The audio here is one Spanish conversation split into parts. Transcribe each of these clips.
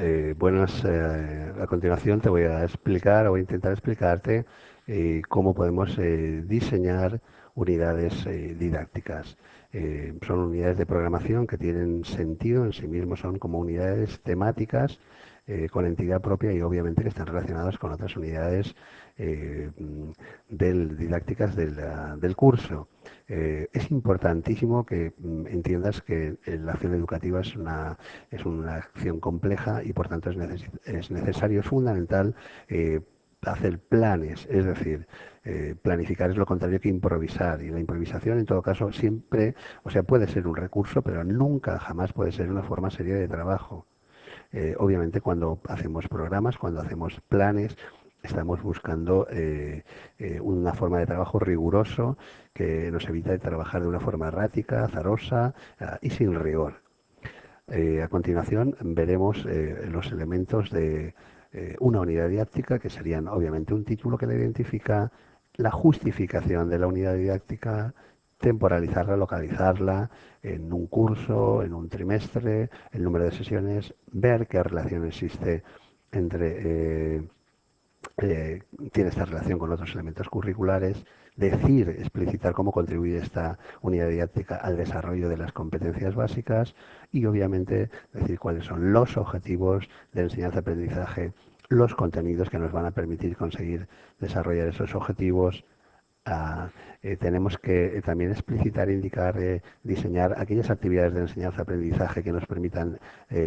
Eh, buenas, eh, a continuación te voy a explicar o voy a intentar explicarte eh, cómo podemos eh, diseñar unidades didácticas. Son unidades de programación que tienen sentido en sí mismos, son como unidades temáticas eh, con entidad propia y obviamente que están relacionadas con otras unidades eh, del, didácticas del, curso. Eh, es importantísimo que mm, entiendas que la acción educativa es una, es una acción compleja y por tanto es, neces es necesario, es fundamental hacer planes, es decir, planificar es lo contrario que improvisar y la improvisación en todo caso siempre, o sea, puede ser un recurso, pero nunca jamás puede ser una forma seria de trabajo. Eh, obviamente cuando hacemos programas, cuando hacemos planes, estamos buscando eh, eh, una forma de trabajo riguroso que nos evita trabajar de una forma errática, azarosa uh, y sin rigor. A continuación veremos los elementos de una unidad didáctica que serían obviamente un título que la identifica, la justificación de la unidad didáctica, temporalizarla, localizarla en un curso, en un trimestre, el número de sesiones, ver qué relación existe entre, eh, eh, tiene esta relación con otros elementos curriculares, decir, explicitar cómo contribuye esta unidad didáctica al desarrollo de las competencias básicas y obviamente decir cuáles son los objetivos de enseñanza-aprendizaje, los contenidos que nos van a permitir conseguir desarrollar esos objetivos, Eh, tenemos que eh, también explicitar, indicar, eh, diseñar aquellas actividades de enseñanza-aprendizaje que nos permitan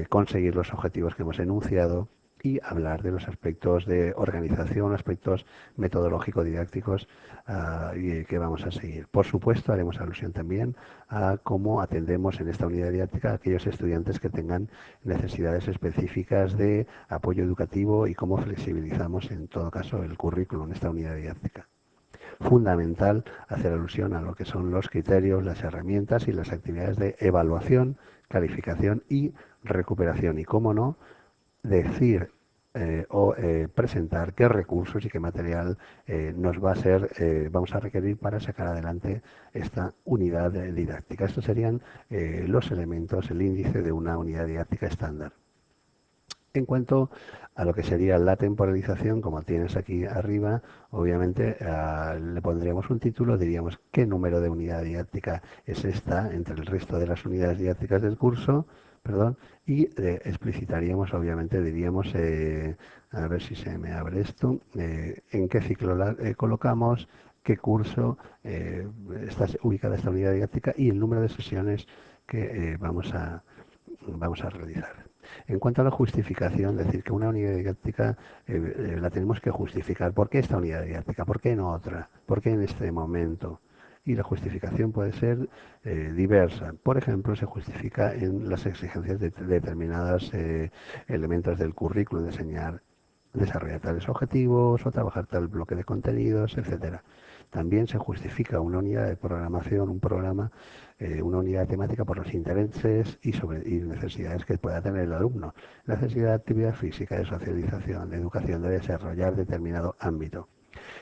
conseguir los objetivos que hemos enunciado y hablar de los aspectos de organización, aspectos metodológico-didácticos uh, que vamos a seguir. Por supuesto, haremos alusión también a cómo atendemos en esta unidad didáctica a aquellos estudiantes que tengan necesidades específicas de apoyo educativo y cómo flexibilizamos en todo caso el currículum en esta unidad didáctica fundamental hacer alusión a lo que son los criterios, las herramientas y las actividades de evaluación, calificación y recuperación. Y cómo no, decir eh, o eh, presentar qué recursos y qué material eh, nos va a ser, vamos a requerir para sacar adelante esta unidad didáctica. Estos serían los elementos, el índice de una unidad didáctica estándar. En cuanto a lo que sería la temporalización, como tienes aquí arriba, obviamente uh, le pondríamos un título, diríamos qué número de unidad didáctica es esta entre el resto de las unidades didácticas del curso, perdón, y explicitaríamos, obviamente, diríamos, eh, a ver si se me abre esto, eh, en qué ciclo eh, colocamos, qué curso está ubicada esta unidad didáctica y el número de sesiones que vamos, a, vamos a realizar. En cuanto a la justificación, decir que una unidad didáctica eh, eh, la tenemos que justificar. ¿Por qué esta unidad didáctica? ¿Por qué no otra? ¿Por qué en este momento? Y la justificación puede ser eh, diversa. Por ejemplo, se justifica en las exigencias de, de determinados elementos del currículo, de enseñar, desarrollar tales objetivos o trabajar tal bloque de contenidos, etcétera. También se justifica una unidad de programación, un programa, eh, una unidad temática por los intereses y, necesidades que pueda tener el alumno. La necesidad de actividad física, de socialización, de educación, de desarrollar determinado ámbito.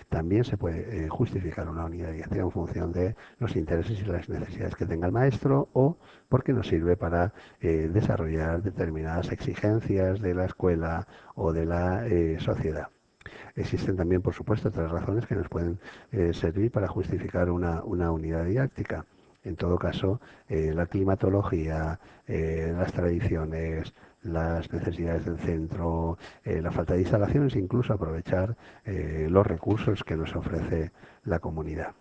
También se puede eh, justificar una unidad didáctica en función de los intereses y las necesidades que tenga el maestro o porque nos sirve para eh, desarrollar determinadas exigencias de la escuela o de la sociedad. Existen también, por supuesto, otras razones que nos pueden eh, servir para justificar una, una, unidad didáctica. En todo caso, eh, la climatología, eh, las tradiciones, las necesidades del centro, la falta de instalaciones, incluso aprovechar los recursos que nos ofrece la comunidad.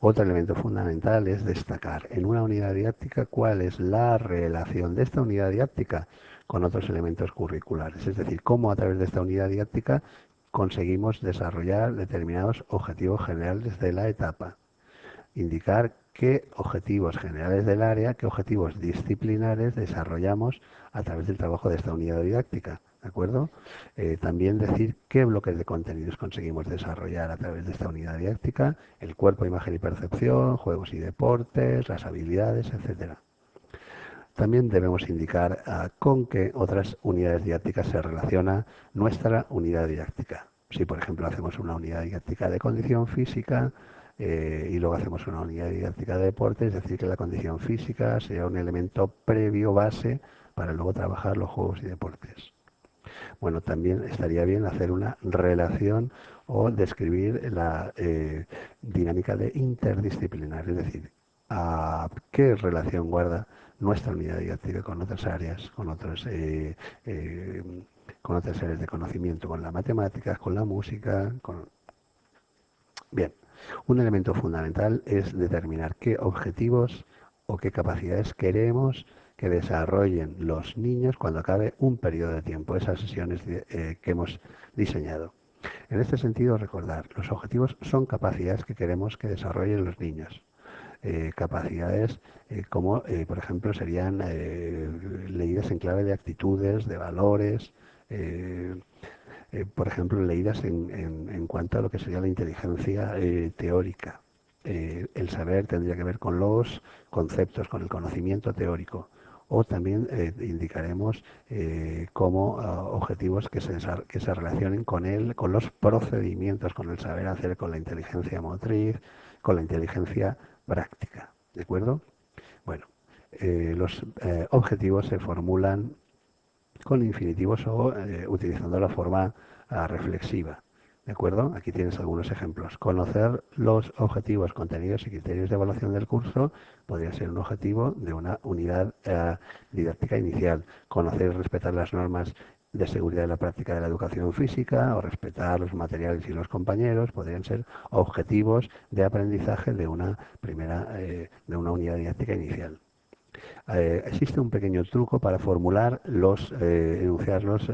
Otro elemento fundamental es destacar en una unidad didáctica cuál es la relación de esta unidad didáctica con otros elementos curriculares, es decir, cómo a través de esta unidad didáctica conseguimos desarrollar determinados objetivos generales de la etapa. Indicar qué objetivos generales del área, qué objetivos disciplinares desarrollamos a través del trabajo de esta unidad didáctica. ¿De acuerdo? Eh, también decir qué bloques de contenidos conseguimos desarrollar a través de esta unidad didáctica, el cuerpo, imagen y percepción, juegos y deportes, las habilidades, etcétera. También debemos indicar uh, con qué otras unidades didácticas se relaciona nuestra unidad didáctica. Si, por ejemplo, hacemos una unidad didáctica de condición física eh, y luego hacemos una unidad didáctica de deporte, es decir, que la condición física sería un elemento previo base para luego trabajar los juegos y deportes. Bueno, también estaría bien hacer una relación o describir la eh, dinámica de interdisciplinar, es decir, a qué relación guarda nuestra unidad didáctica con otras áreas, con otros eh, eh, con otras áreas de conocimiento, con la matemática, con la música, con bien. Un elemento fundamental es determinar qué objetivos o qué capacidades queremos que desarrollen los niños cuando acabe un periodo de tiempo, esas sesiones eh, que hemos diseñado. En este sentido, recordar, los objetivos son capacidades que queremos que desarrollen los niños. Eh, capacidades eh, como, por ejemplo, serían leídas en clave de actitudes, de valores, por ejemplo, leídas en, en, cuanto a lo que sería la inteligencia teórica. el saber tendría que ver con los conceptos, con el conocimiento teórico o también eh, indicaremos eh, como ah, objetivos que se, que se relacionen con él, con los procedimientos, con el saber hacer, con la inteligencia motriz, con la inteligencia práctica. ¿De acuerdo? Bueno, eh, los objetivos se formulan con infinitivos o utilizando la forma ah, reflexiva. ¿De acuerdo? Aquí tienes algunos ejemplos. Conocer los objetivos, contenidos y criterios de evaluación del curso podría ser un objetivo de una unidad eh, didáctica inicial. Conocer y respetar las normas de seguridad de la práctica de la educación física o respetar los materiales y los compañeros podrían ser objetivos de aprendizaje de una primera eh, de una unidad didáctica inicial. Eh, existe un pequeño truco para formular los, eh, enunciar los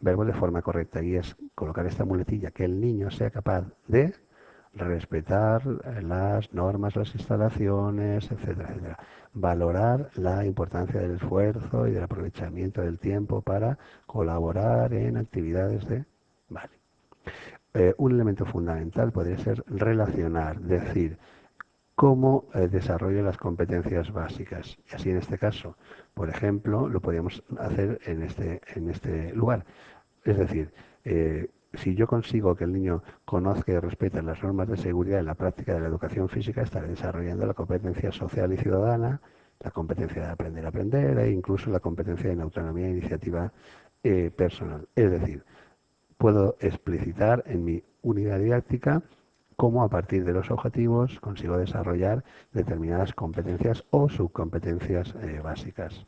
verbos de forma correcta y es colocar esta muletilla, que el niño sea capaz de respetar las normas, las instalaciones, etcétera, etcétera. Valorar la importancia del esfuerzo y del aprovechamiento del tiempo para colaborar en actividades de... Vale. un elemento fundamental podría ser relacionar, decir, cómo eh, las competencias básicas. Y así en este caso, por ejemplo, lo podríamos hacer en este, en este lugar. Es decir, eh, si yo consigo que el niño conozca y respete las normas de seguridad en la práctica de la educación física, estaré desarrollando la competencia social y ciudadana, la competencia de aprender a aprender e incluso la competencia en autonomía e iniciativa eh, personal. Es decir, puedo explicitar en mi unidad didáctica cómo a partir de los objetivos consigo desarrollar determinadas competencias o subcompetencias eh, básicas.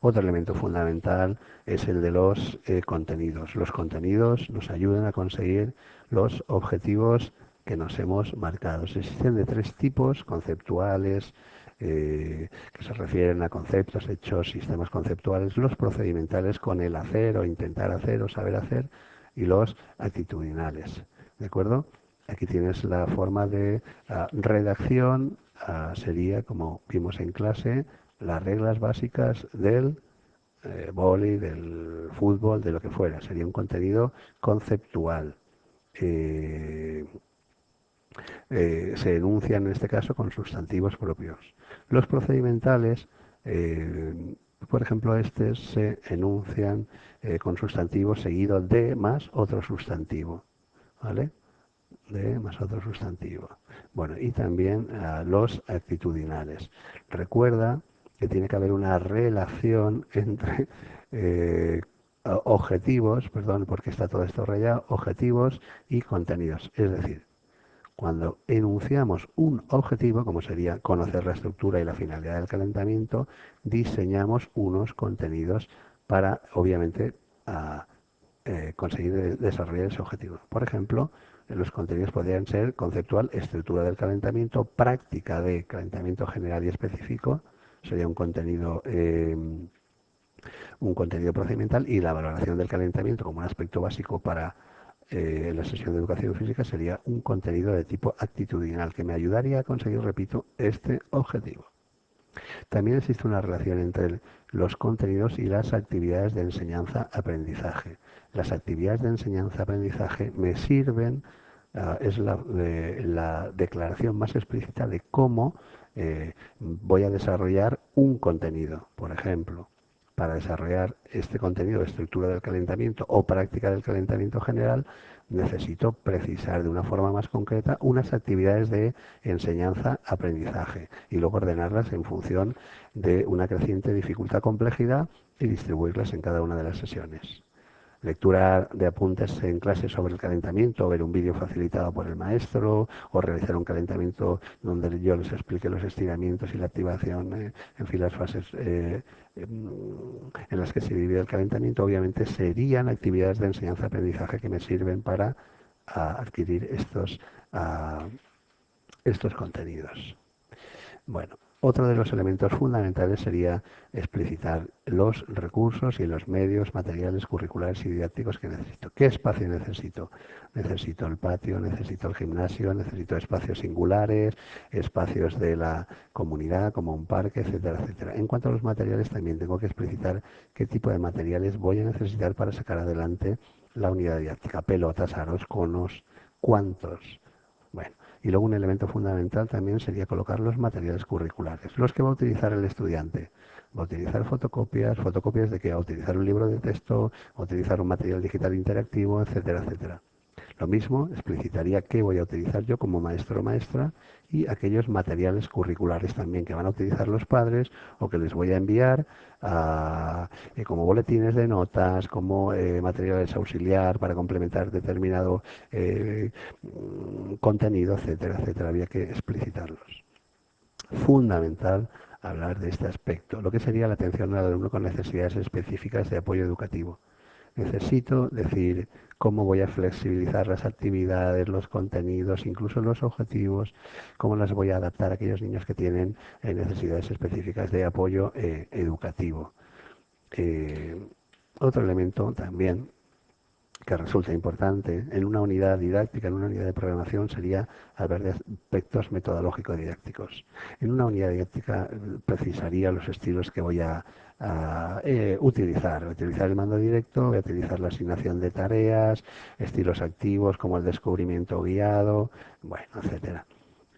Otro elemento fundamental es el de los eh, contenidos. Los contenidos nos ayudan a conseguir los objetivos que nos hemos marcado. Existen de tres tipos conceptuales, eh, que se refieren a conceptos, hechos, sistemas conceptuales, los procedimentales con el hacer o intentar hacer o saber hacer, y los actitudinales. ¿De acuerdo? Aquí tienes la forma de redacción, ah, sería como vimos en clase, las reglas básicas del eh, boli, del fútbol, de lo que fuera. Sería un contenido conceptual. Eh, eh, se enuncian en este caso con sustantivos propios. Los procedimentales, por ejemplo, este se enuncian con sustantivos seguido de más otro sustantivo. ¿Vale? de más otro sustantivo. Bueno, y también ah, los actitudinales. Recuerda que tiene que haber una relación entre eh, objetivos, perdón, porque está todo esto rayado, objetivos y contenidos. Es decir, cuando enunciamos un objetivo, como sería conocer la estructura y la finalidad del calentamiento, diseñamos unos contenidos para, obviamente, eh, conseguir desarrollar ese objetivo. Por ejemplo, los contenidos podrían ser conceptual, estructura del calentamiento, práctica de calentamiento general y específico, sería un contenido eh, un contenido procedimental y la valoración del calentamiento como un aspecto básico para eh, la sesión de educación física sería un contenido de tipo actitudinal que me ayudaría a conseguir, repito, este objetivo. También existe una relación entre los contenidos y las actividades de enseñanza-aprendizaje. Las actividades de enseñanza-aprendizaje me sirven, ah, es la, declaración más explícita de cómo eh, voy a desarrollar un contenido. Por ejemplo, para desarrollar este contenido de estructura del calentamiento o práctica del calentamiento general, necesito precisar de una forma más concreta unas actividades de enseñanza-aprendizaje y luego ordenarlas en función de una creciente dificultad complejidad y distribuirlas en cada una de las sesiones lectura de apuntes en clase sobre el calentamiento, ver un vídeo facilitado por el maestro o realizar un calentamiento donde yo les explique los estiramientos y la activación, eh, en fin, las fases eh, em, en las que se divide el calentamiento, obviamente serían actividades de enseñanza-aprendizaje que me sirven para adquirir estos, estos contenidos. Bueno, otro de los elementos fundamentales sería explicitar los recursos y los medios materiales curriculares y didácticos que necesito. ¿Qué espacio necesito? Necesito el patio, necesito el gimnasio, necesito espacios singulares, espacios de la comunidad como un parque, etcétera, etcétera. En cuanto a los materiales, también tengo que explicitar qué tipo de materiales voy a necesitar para sacar adelante la unidad didáctica. Pelotas, aros, conos, cuántos. Bueno, y luego un elemento fundamental también sería colocar los materiales curriculares, los que va a utilizar el estudiante. Va a utilizar fotocopias, fotocopias de que va a utilizar un libro de texto, va a utilizar un material digital interactivo, etcétera, etcétera. Lo mismo explicitaría qué voy a utilizar yo como maestro o maestra y aquellos materiales curriculares también que van a utilizar los padres o que les voy a enviar eh, como boletines de notas, como eh, materiales auxiliar para complementar determinado eh, contenido, etcétera, etcétera. Había que explicitarlos. Fundamental hablar de este aspecto, lo que sería la atención al alumno con necesidades específicas de apoyo educativo. Necesito decir cómo voy a flexibilizar las actividades, los contenidos, incluso los objetivos, cómo las voy a adaptar a aquellos niños que tienen eh, necesidades específicas de apoyo eh, educativo. Eh, otro elemento también que resulta importante en una unidad didáctica, en una unidad de programación, sería hablar de aspectos metodológicos didácticos. En una unidad didáctica precisaría los estilos que voy a, eh, utilizar. Utilizar el mando directo, voy a utilizar la asignación de tareas, estilos activos como el descubrimiento guiado, bueno, etcétera.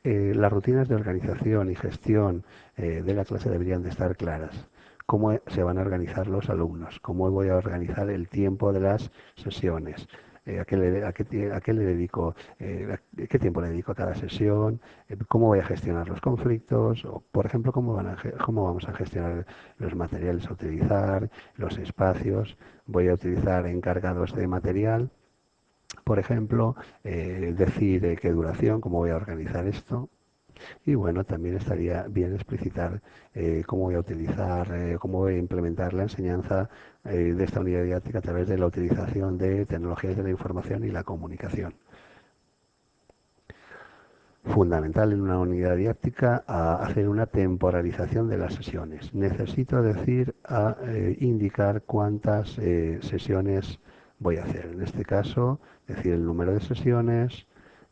Eh, las rutinas de organización y gestión eh, de la clase deberían de estar claras cómo se van a organizar los alumnos, cómo voy a organizar el tiempo de las sesiones, eh, a, qué le, a, qué, le, dedico, eh, qué tiempo le dedico a cada sesión, eh, cómo voy a gestionar los conflictos, o por ejemplo, cómo, a, vamos a gestionar los materiales a utilizar, los espacios, voy a utilizar encargados de material, por ejemplo, decir qué duración, cómo voy a organizar esto, y bueno, también estaría bien explicitar cómo voy a utilizar, cómo voy a implementar la enseñanza eh, de esta unidad didáctica a través de la utilización de tecnologías de la información y la comunicación. Fundamental en una unidad didáctica a hacer una temporalización de las sesiones. Necesito decir, a indicar cuántas sesiones voy a hacer. En este caso, decir el número de sesiones,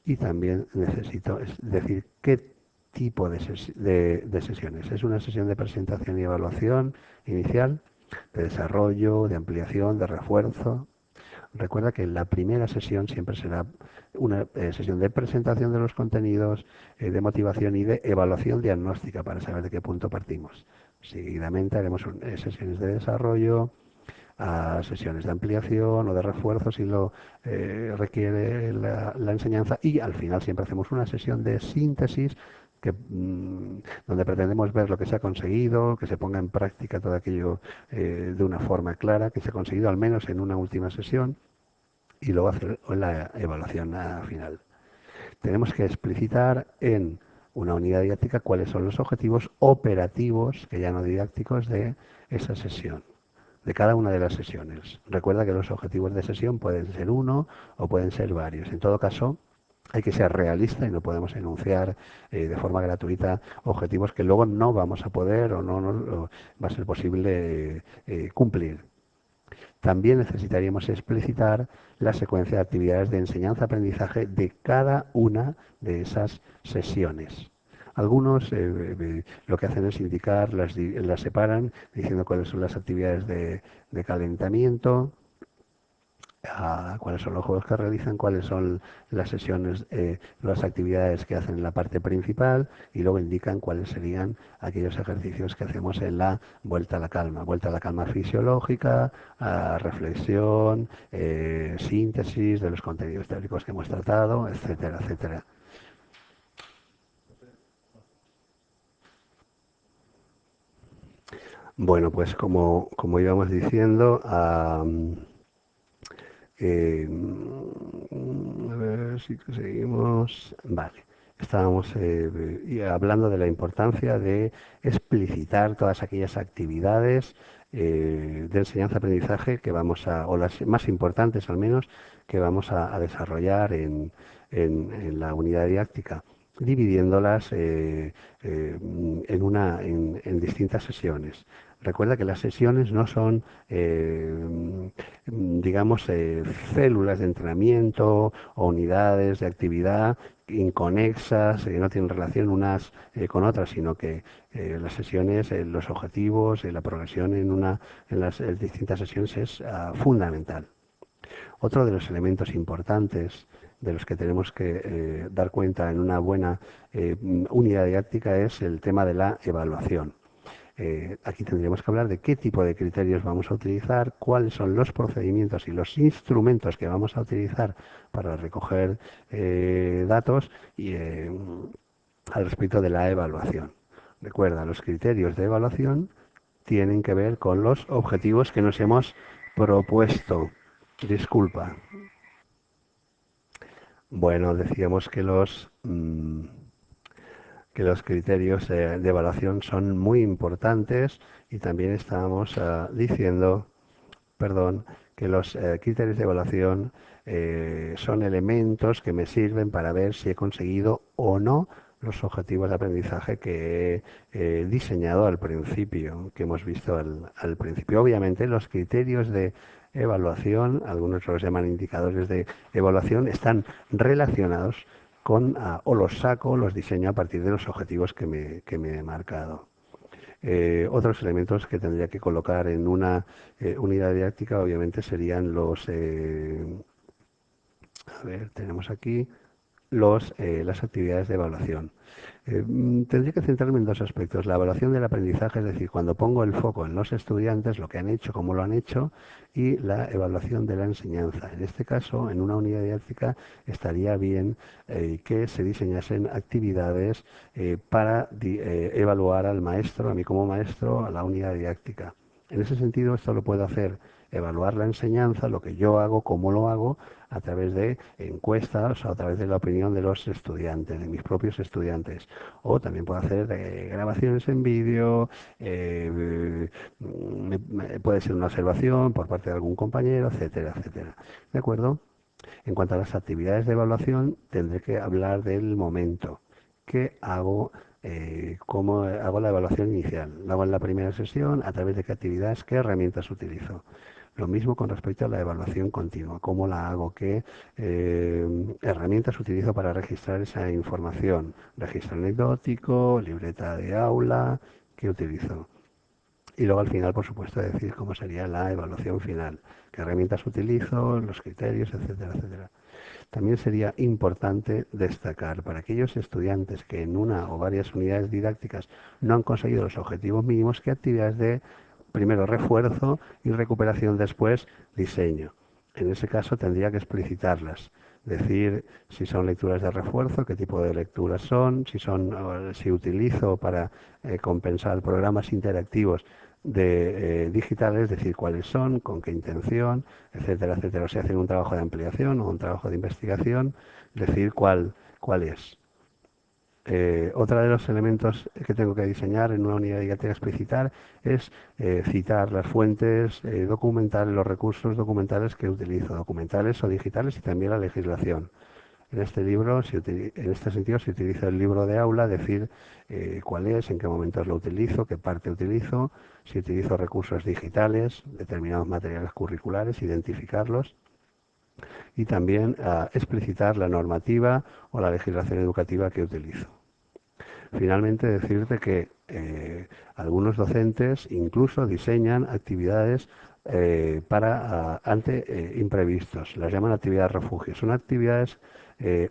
y también necesito decir qué tipo de, sesiones. Es una sesión de presentación y evaluación inicial, de desarrollo, de ampliación, de refuerzo. Recuerda que la primera sesión siempre será una eh, sesión de presentación de los contenidos, eh, de motivación y de evaluación diagnóstica para saber de qué punto partimos. Seguidamente haremos eh, sesiones de desarrollo, sesiones de ampliación o de refuerzo si lo requiere la, enseñanza y al final siempre hacemos una sesión de síntesis que, mm, donde pretendemos ver lo que se ha conseguido, que se ponga en práctica todo aquello eh, de una forma clara, que se ha conseguido al menos en una última sesión y luego hacer la evaluación final. Tenemos que explicitar en una unidad didáctica cuáles son los objetivos operativos, que ya no didácticos, de esa sesión, de cada una de las sesiones. Recuerda que los objetivos de sesión pueden ser uno o pueden ser varios. En todo caso, hay que ser realista y no podemos enunciar eh, de forma gratuita objetivos que luego no vamos a poder o no, va a ser posible eh, cumplir. También necesitaríamos explicitar la secuencia de actividades de enseñanza-aprendizaje de cada una de esas sesiones. Algunos eh, lo que hacen es indicar, las, separan diciendo cuáles son las actividades de calentamiento, cuáles son los juegos que realizan, cuáles son las sesiones, eh, las actividades que hacen en la parte principal y luego indican cuáles serían aquellos ejercicios que hacemos en la vuelta a la calma, vuelta a la calma fisiológica, reflexión, eh, síntesis de los contenidos teóricos que hemos tratado, etcétera, etcétera. Bueno, pues como, como íbamos diciendo, eh, a ver si seguimos. Vale. Estábamos eh, hablando de la importancia de explicitar todas aquellas actividades eh, de enseñanza-aprendizaje que vamos a, o las más importantes al menos, que vamos a, desarrollar en, en, la unidad didáctica, dividiéndolas en, una, en distintas sesiones. Recuerda que las sesiones no son, eh, digamos, eh, células de entrenamiento o unidades de actividad inconexas, que no tienen relación unas eh, con otras, sino que las sesiones, los objetivos, la progresión en, una, en las distintas sesiones es ah, fundamental. Otro de los elementos importantes de los que tenemos que dar cuenta en una buena unidad didáctica es el tema de la evaluación. Eh, aquí tendríamos que hablar de qué tipo de criterios vamos a utilizar, cuáles son los procedimientos y los instrumentos que vamos a utilizar para recoger eh, datos y eh, al respecto de la evaluación. Recuerda, los criterios de evaluación tienen que ver con los objetivos que nos hemos propuesto. Disculpa. Bueno, decíamos que los... Mm, que los criterios de, evaluación son muy importantes y también estábamos ah, diciendo, perdón, que los eh, criterios de evaluación eh, son elementos que me sirven para ver si he conseguido o no los objetivos de aprendizaje que he diseñado al principio, que hemos visto al, al, principio. Obviamente los criterios de evaluación, algunos los llaman indicadores de evaluación, están relacionados con, ah, o los saco, los diseño a partir de los objetivos que me, he marcado. Eh, otros elementos que tendría que colocar en una eh, unidad didáctica obviamente serían los, eh, a ver, tenemos aquí los, las actividades de evaluación. Eh, mm, tendría que centrarme en dos aspectos. La evaluación del aprendizaje, es decir, cuando pongo el foco en los estudiantes, lo que han hecho, cómo lo han hecho, y la evaluación de la enseñanza. En este caso, en una unidad didáctica, estaría bien eh, que se diseñasen actividades eh, para evaluar al maestro, a mí como maestro, a la unidad didáctica. En ese sentido, esto lo puedo hacer evaluar la enseñanza, lo que yo hago, cómo lo hago, a través de encuestas a través de la opinión de los estudiantes, de mis propios estudiantes. O también puedo hacer eh, grabaciones en vídeo, eh, puede ser una observación por parte de algún compañero, etcétera, etcétera. ¿De acuerdo? En cuanto a las actividades de evaluación, tendré que hablar del momento. ¿Qué hago? Eh, cómo hago la evaluación inicial. Lo hago en la primera sesión, a través de qué actividades, qué herramientas utilizo. Lo mismo con respecto a la evaluación continua, cómo la hago, qué eh, herramientas utilizo para registrar esa información, registro anecdótico, libreta de aula, qué utilizo. Y luego al final, por supuesto, decir cómo sería la evaluación final, qué herramientas utilizo, los criterios, etcétera, etcétera. También sería importante destacar para aquellos estudiantes que en una o varias unidades didácticas no han conseguido los objetivos mínimos, qué actividades de primero refuerzo y recuperación después diseño. En ese caso tendría que explicitarlas, decir si son lecturas de refuerzo, qué tipo de lecturas son, si son si utilizo para eh, compensar programas interactivos de eh, digitales, decir cuáles son, con qué intención, etcétera, etcétera. O si hacen un trabajo de ampliación o un trabajo de investigación, decir cuál, cuál es. Eh, otro de los elementos que tengo que diseñar en una unidad didáctica explicitar es eh, citar las fuentes eh, documentales, los recursos documentales que utilizo, documentales o digitales y también la legislación. En este libro, en este sentido, se utiliza el libro de aula, decir cuál es, en qué momentos lo utilizo, qué parte utilizo, si utilizo recursos digitales, determinados materiales curriculares, identificarlos y también ah, explicitar la normativa o la legislación educativa que utilizo. Finalmente, decirte que eh, algunos docentes incluso diseñan actividades eh, para ah, ante eh, imprevistos. Las llaman actividades refugio. Son actividades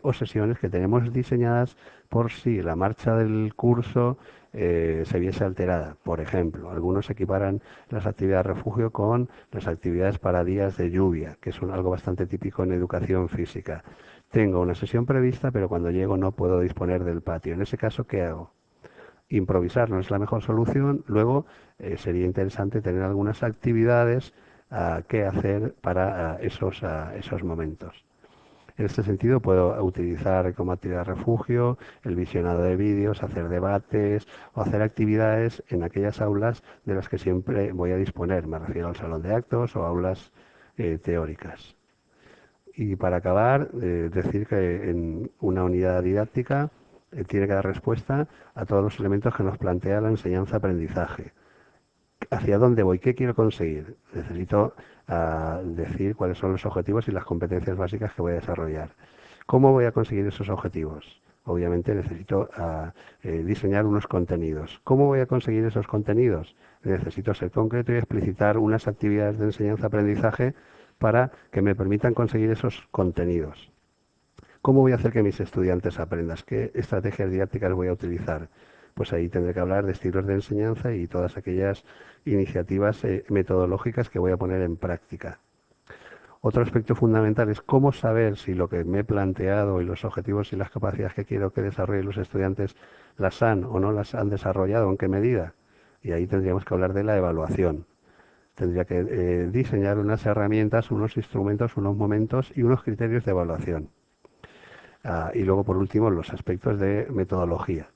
o sesiones que tenemos diseñadas por si la marcha del curso se viese alterada. Por ejemplo, algunos equiparan las actividades refugio con las actividades para días de lluvia, que es algo bastante típico en educación física. Tengo una sesión prevista, pero cuando llego no puedo disponer del patio. En ese caso, ¿qué hago? improvisar no es la mejor solución. Luego eh, sería interesante tener algunas actividades uh, que hacer para ah, esos, ah, esos momentos. En este sentido puedo utilizar como actividad refugio el visionado de vídeos, hacer debates o hacer actividades en aquellas aulas de las que siempre voy a disponer. Me refiero al salón de actos o aulas eh, teóricas. Y para acabar, eh, decir que en una unidad didáctica eh, tiene que dar respuesta a todos los elementos que nos plantea la enseñanza-aprendizaje. ¿Hacia dónde voy? ¿Qué quiero conseguir? Necesito ah, decir cuáles son los objetivos y las competencias básicas que voy a desarrollar. ¿Cómo voy a conseguir esos objetivos? Obviamente necesito ah, eh, diseñar unos contenidos. ¿Cómo voy a conseguir esos contenidos? Necesito ser concreto y explicitar unas actividades de enseñanza-aprendizaje para que me permitan conseguir esos contenidos. ¿Cómo voy a hacer que mis estudiantes aprendan? ¿Qué estrategias didácticas voy a utilizar? Pues ahí tendré que hablar de estilos de enseñanza y todas aquellas iniciativas eh, metodológicas que voy a poner en práctica. Otro aspecto fundamental es cómo saber si lo que me he planteado y los objetivos y las capacidades que quiero que desarrollen los estudiantes las han o no las han desarrollado, en qué medida. Y ahí tendríamos que hablar de la evaluación. Tendría que eh, diseñar unas herramientas, unos instrumentos, unos momentos y unos criterios de evaluación. Ah, y luego, por último, los aspectos de metodología.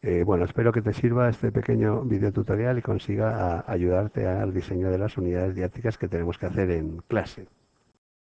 Eh, bueno, espero que te sirva este pequeño video tutorial y consiga ah, ayudarte al diseño de las unidades didácticas que tenemos que hacer en clase.